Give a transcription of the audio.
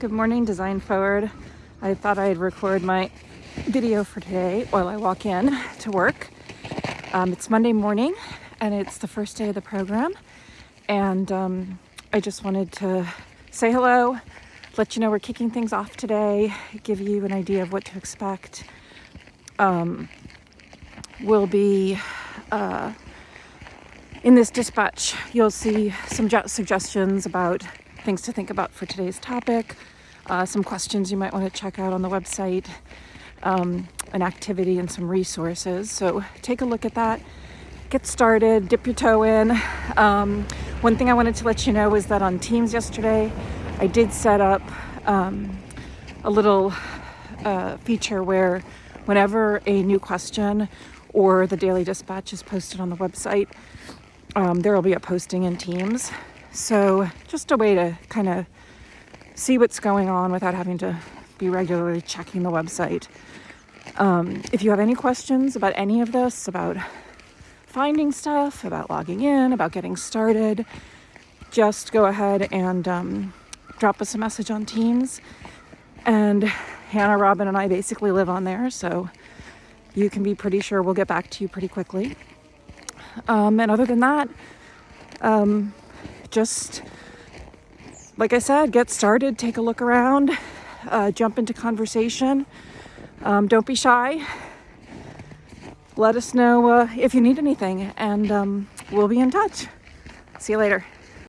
Good morning, Design Forward. I thought I'd record my video for today while I walk in to work. Um, it's Monday morning and it's the first day of the program. And um, I just wanted to say hello, let you know we're kicking things off today, give you an idea of what to expect. Um, we'll be uh, in this dispatch, you'll see some suggestions about things to think about for today's topic, uh, some questions you might want to check out on the website, um, an activity and some resources. So take a look at that, get started, dip your toe in. Um, one thing I wanted to let you know is that on Teams yesterday, I did set up um, a little uh, feature where whenever a new question or the daily dispatch is posted on the website, um, there will be a posting in Teams. So just a way to kind of see what's going on without having to be regularly checking the website. Um, if you have any questions about any of this, about finding stuff, about logging in, about getting started, just go ahead and um, drop us a message on Teams. And Hannah, Robin, and I basically live on there, so you can be pretty sure we'll get back to you pretty quickly. Um, and other than that, um, just like I said, get started, take a look around, uh, jump into conversation. Um, don't be shy. Let us know uh, if you need anything, and um, we'll be in touch. See you later.